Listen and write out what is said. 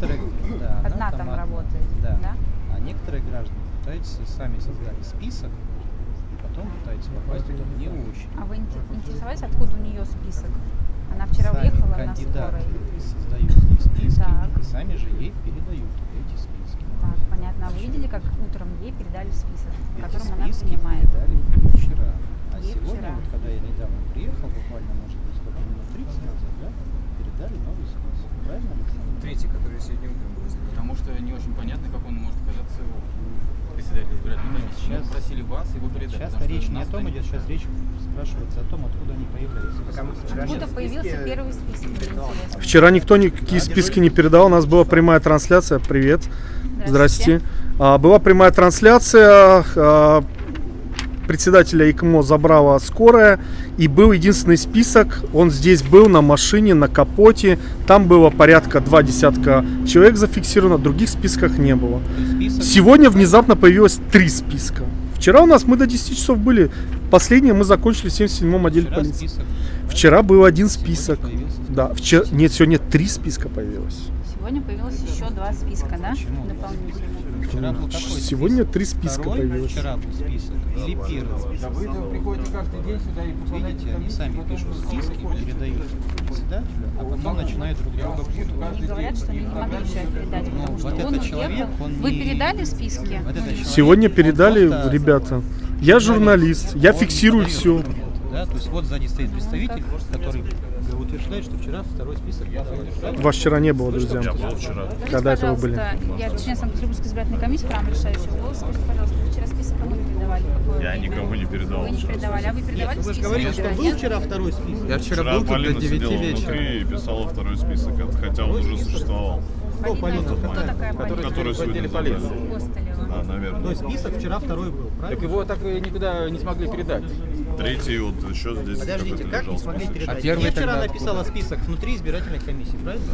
некоторые, да, одна там автоматно, работает, Да. да? А некоторые граждане пытаются сами создали список и потом пытаются попасть туда не очень. А вы инте- интересовались, откуда у нее список? Она вчера сами уехала на скорой. создают ей списки Так. и сами же ей передают эти списки. Так, понятно. А вы видели, как утром ей передали список, Эти котором она принимает? передали вчера. А Ей сегодня, вчера. вот когда я недавно приехал, буквально, может быть, сколько минут 30 назад, да, передали новый список. Правильно, Третий, который сегодня утром был занят. Потому что не очень понятно, как он может оказаться у председателя избирательной комиссии. Сейчас- Мы просили вас его передать. Сейчас потому речь не о том идет, сейчас речь спрашивается о том, откуда они появляются. Откуда появился первый список? Интересно. Вчера никто никакие списки не передал, у нас была прямая трансляция. Привет. Здрасте. А, была прямая трансляция. а, председателя ИКМО забрала скорая. И был единственный список. Он здесь был на машине, на капоте. Там было порядка два десятка человек зафиксировано. Других списках не было. Сегодня внезапно появилось три списка. Вчера у нас мы до 10 часов были. Последнее мы закончили в 77-м отделе вчера полиции. список. Вчера был один Сегодня список. появился Да, вчера, нет, сегодня три списка появилось. Сегодня появилось еще два списка, да? Дополнительно. Вчера был какой Сегодня три списка Второй появилось. Вчера был список. Или первый список? Да вы приходите каждый день сюда и Видите, они сами пишут списки, передают председателю, а потом начинают друг друга путать. Они говорят, что они не могли вчера передать, Ну, потому что вот он этот человек, уехал. он Вы передали списки? Вот этот человек, Сегодня передали, ребята. Я журналист, я фиксирую все. Да, то есть вот сзади стоит представитель, который утверждает, что вчера второй список? Вас вчера не было, друзья. Я был вчера. Когда это вы были? Я член Санкт-Петербургской избирательной комиссии, право решающего голоса. Скажите, пожалуйста, вы вчера список кому передавали? Я никому не передавал Вы не передавали, а вы передавали Вы же говорите, что был вчера второй список. Я вчера Вчера был тут до Полина 9 сидела вечера. и писала второй список, хотя он уже существовал. Кто Полина? Кто такая Который, Полина? Который в отделе полиции. А, То наверное. есть список вчера второй был, Так правильно? его так никуда не смогли передать. Третий вот еще здесь Подождите, как не смогли передать? А первый Я вчера написала список внутри избирательной комиссии, правильно?